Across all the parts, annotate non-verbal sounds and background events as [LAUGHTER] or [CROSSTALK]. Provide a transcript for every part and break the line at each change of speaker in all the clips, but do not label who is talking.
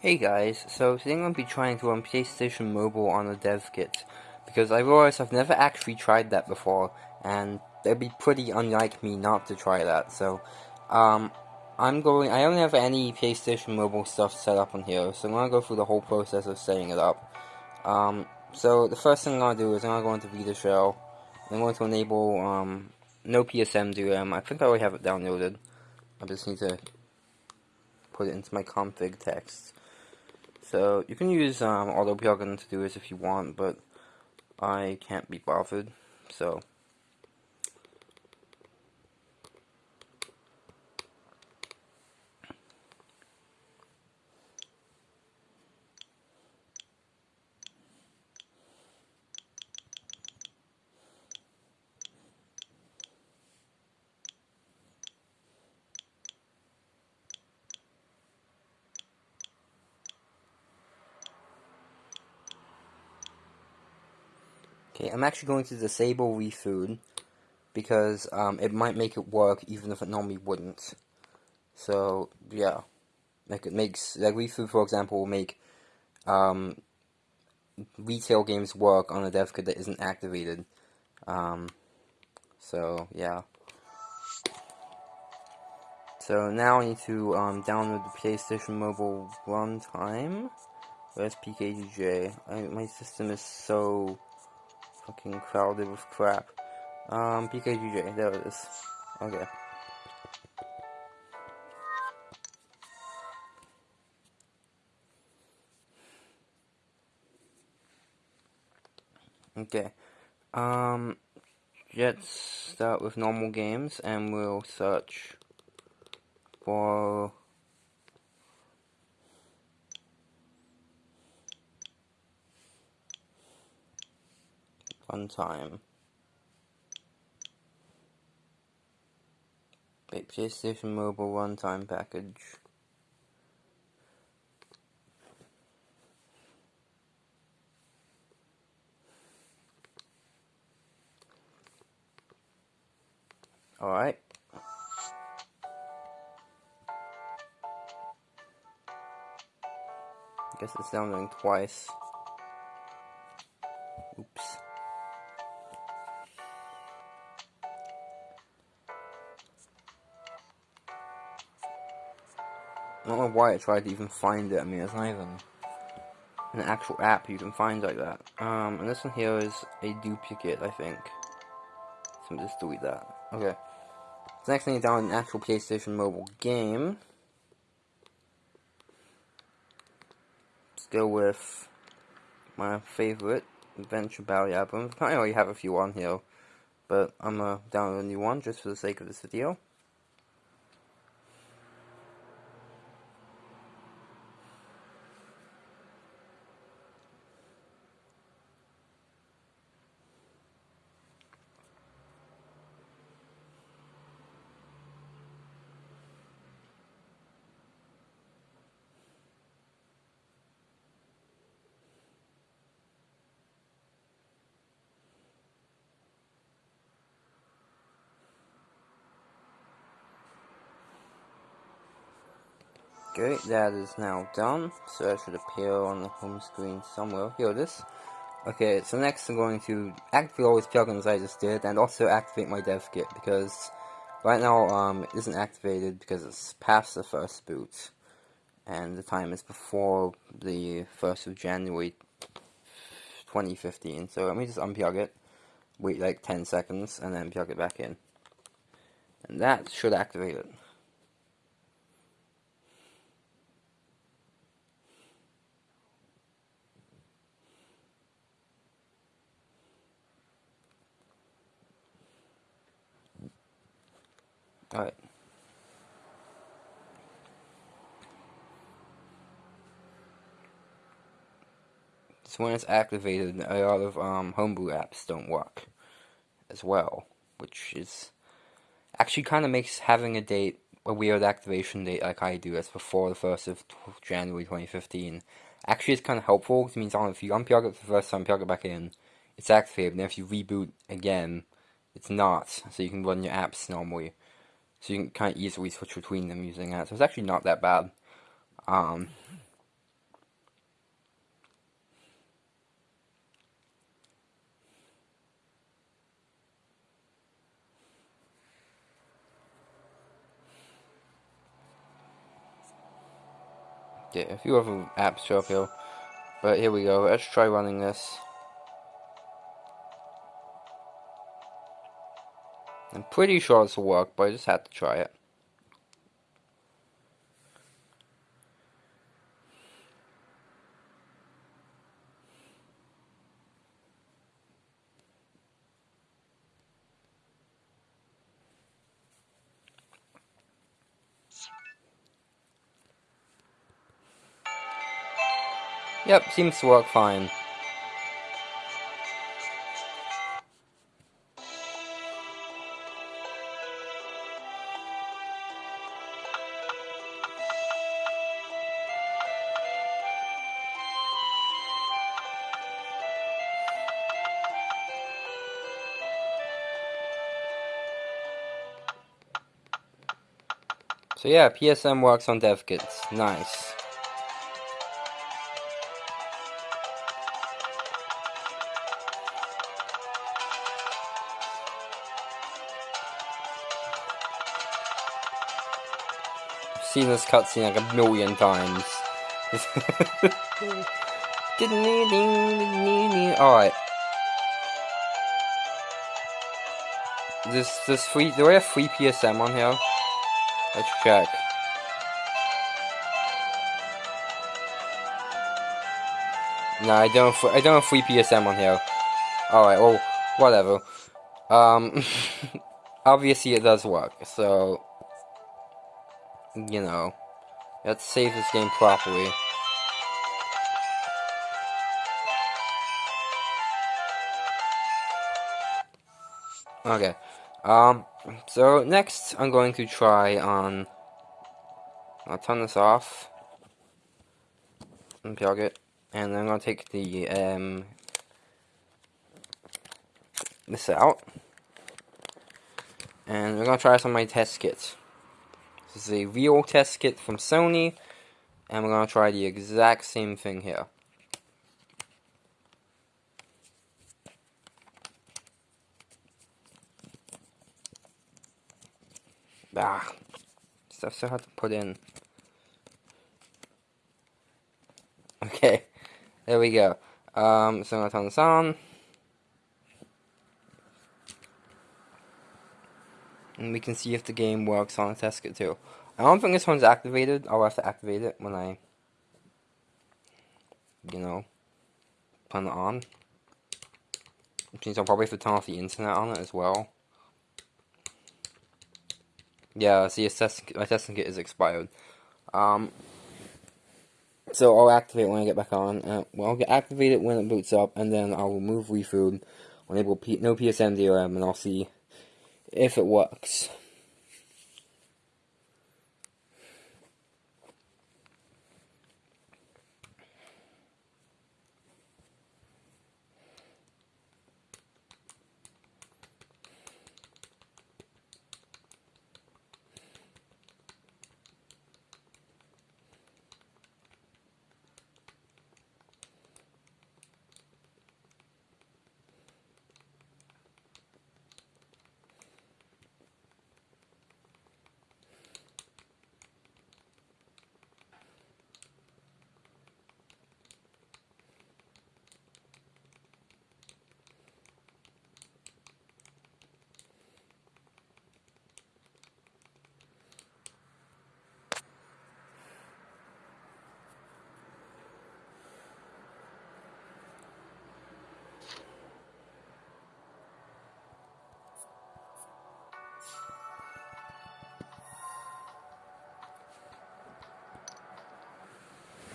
Hey guys, so today I'm going to be trying to run PlayStation Mobile on a dev kit, because I realized I've never actually tried that before, and it'd be pretty unlike me not to try that, so, um, I'm going, I don't have any PlayStation Mobile stuff set up on here, so I'm going to go through the whole process of setting it up. Um, so the first thing I'm going to do is I'm going to go into VitaShell, I'm going to enable, um, no PSM DRM, I think I already have it downloaded, I just need to put it into my config text. So you can use um, auto plugin to do this if you want, but I can't be bothered. So Okay, I'm actually going to disable refood because um, it might make it work even if it normally wouldn't. So yeah, like it makes like refood for example will make um, retail games work on a dev kit that isn't activated. Um, so yeah. So now I need to um, download the PlayStation Mobile runtime. Where's PKGJ? I, my system is so fucking crowded with crap. Um, PKGJ, there it is. Okay. Okay. Um, let's start with normal games and we'll search for runtime. Wait, PlayStation Mobile runtime package. Alright. I guess it's downloading twice. Why I tried to even find it. I mean, it's not even an actual app you can find like that. Um, and this one here is a duplicate, I think. So I'm just delete that. Okay. Next thing is down an actual PlayStation mobile game. Still with my favorite Adventure Bally album. I already have a few on here, but I'm gonna download a new one just for the sake of this video. Okay, that is now done, so that should appear on the home screen somewhere. Here it is. Okay, so next I'm going to activate all these plugins I just did, and also activate my dev kit, because right now um, it isn't activated because it's past the first boot, and the time is before the 1st of January 2015, so let me just unplug it, wait like 10 seconds, and then plug it back in. And that should activate it. Alright. So when it's activated, a lot of um, homebrew apps don't work as well, which is actually kind of makes having a date, a weird activation date like I do, that's before the 1st of January 2015, actually is kind of helpful, because it means if you unplug it the first time, plug it back in, it's activated, and if you reboot again, it's not, so you can run your apps normally. So you can kind of easily switch between them using that. So it's actually not that bad. Um, yeah, a few other apps show up here. But here we go. Let's try running this. I'm pretty sure this will work, but I just had to try it. Yep, seems to work fine. So yeah, PSM works on dev kits. Nice. seen this cutscene like a million times. [LAUGHS] Alright. This this free do I have free PSM on here? Let's check. No, I don't. I don't have free PSM on here. All right. Well, whatever. Um, [LAUGHS] obviously it does work. So you know, let's save this game properly. Okay, um, so next I'm going to try on, I'll turn this off, unplug it, and I'm going to take the, um, this out, and we're going to try some of my test kits. This is a real test kit from Sony, and we're going to try the exact same thing here. Ah, stuff so hard to put in. Okay, there we go. Um, so I'm to turn this on. and we can see if the game works on a kit too. I don't think this one's activated. I'll have to activate it when I, you know, turn it on. Which means I'll probably have to turn off the internet on it as well. Yeah, see, my testing kit is expired. Um, so I'll activate when I get back on. Uh, well, I'll get activated when it boots up, and then I'll remove refood, enable P no PSM DRM, and I'll see if it works.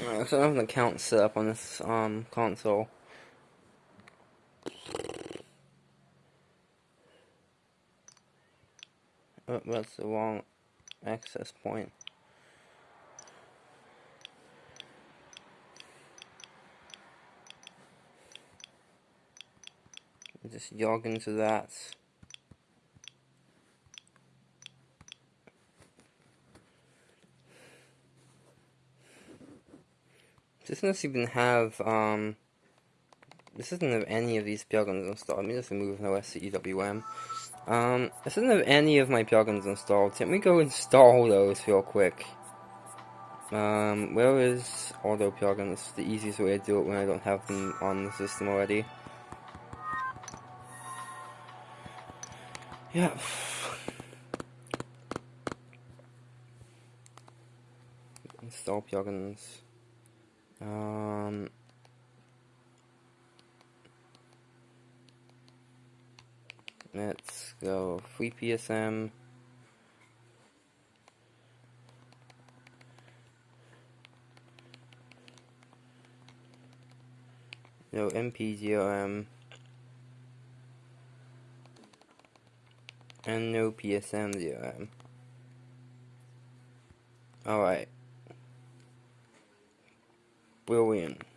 So I have an account set up on this um, console. Oh, that's the wrong access point. Just jog into that. This doesn't even have, um, this doesn't have any of these plugins installed. Let me just remove no SCEWM. Um, this doesn't have any of my plugins installed. Let me go install those real quick. Um, where is auto plugins? The easiest way to do it when I don't have them on the system already. Yeah. Install plugins. Um, let's go FreePSM. No NPDRM. And no PSM DRM. Alright. Brilliant.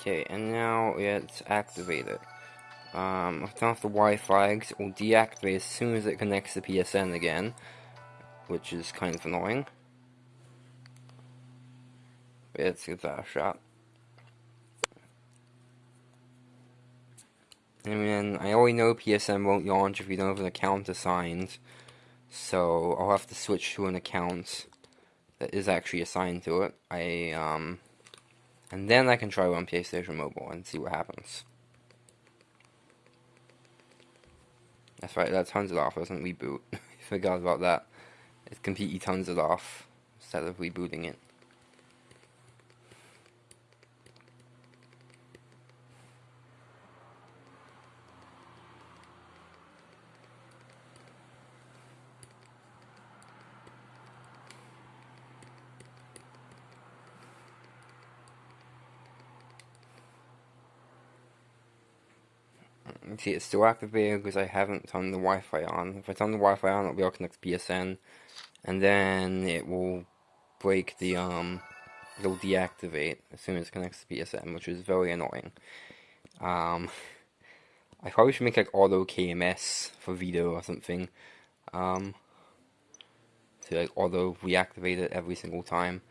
Okay, and now it's activated. Um, turned off the Y flags. It will deactivate as soon as it connects to PSN again, which is kind of annoying. Let's give that a shot. I mean, I already know PSN won't launch if you don't have an account assigned, so I'll have to switch to an account that is actually assigned to it. I um and then I can try on PlayStation Mobile and see what happens. That's right, that turns it off, doesn't reboot. [LAUGHS] Forgot about that. It completely turns it off instead of rebooting it. See it's still activated because I haven't turned the Wi-Fi on. If I turn the Wi-Fi on, it'll be able to connect to PSN, and then it will break the um, it'll deactivate as soon as it connects to PSN, which is very annoying. Um, [LAUGHS] I probably should make like auto KMS for Vita or something. Um, to like auto reactivate it every single time.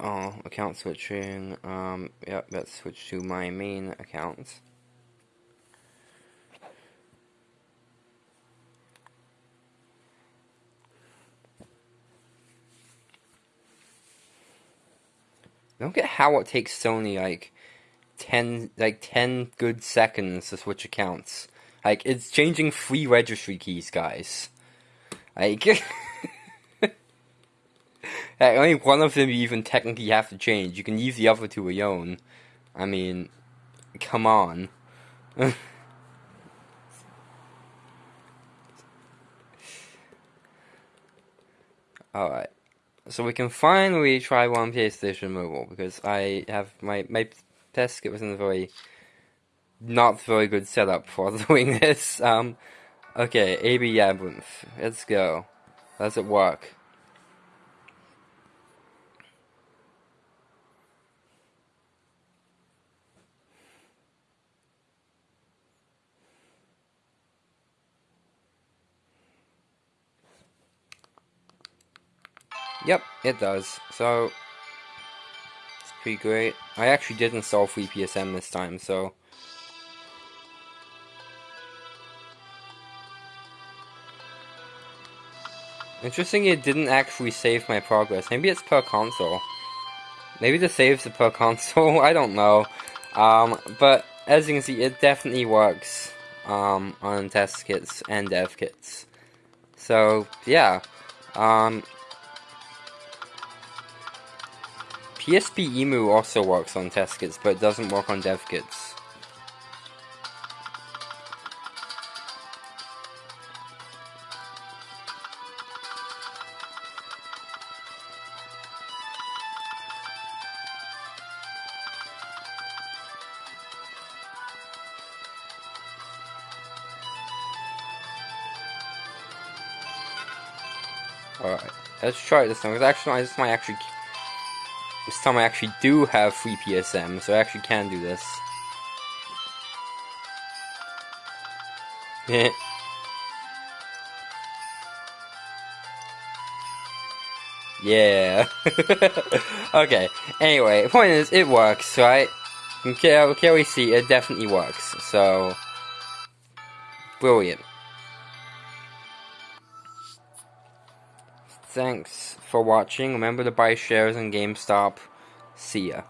Oh, account switching. Um, yep, let's switch to my main account. I don't get how it takes Sony like ten like ten good seconds to switch accounts. Like it's changing three registry keys, guys. Like, [LAUGHS] like only one of them you even technically have to change. You can use the other two alone. I mean, come on. [LAUGHS] Alright so we can finally try one PlayStation Mobile because I have my my test kit was in a very not very good setup for [LAUGHS] doing this. Um, okay, AB Labyrinth, let's go. Does it work? Yep, it does. So, it's pretty great. I actually did install FreePSM this time, so... Interesting it didn't actually save my progress. Maybe it's per console. Maybe the saves are per [LAUGHS] console, I don't know. Um, but as you can see, it definitely works um, on test kits and dev kits. So, yeah. Um, PSP Emu also works on test kits, but doesn't work on dev kits. Alright, let's try this one. because actually, this might actually this time I actually do have free PSM, so I actually can do this. [LAUGHS] yeah. [LAUGHS] okay, anyway, point is, it works, right? Can, can we see, it definitely works, so... Brilliant. Thanks for watching. Remember to buy shares in GameStop. See ya.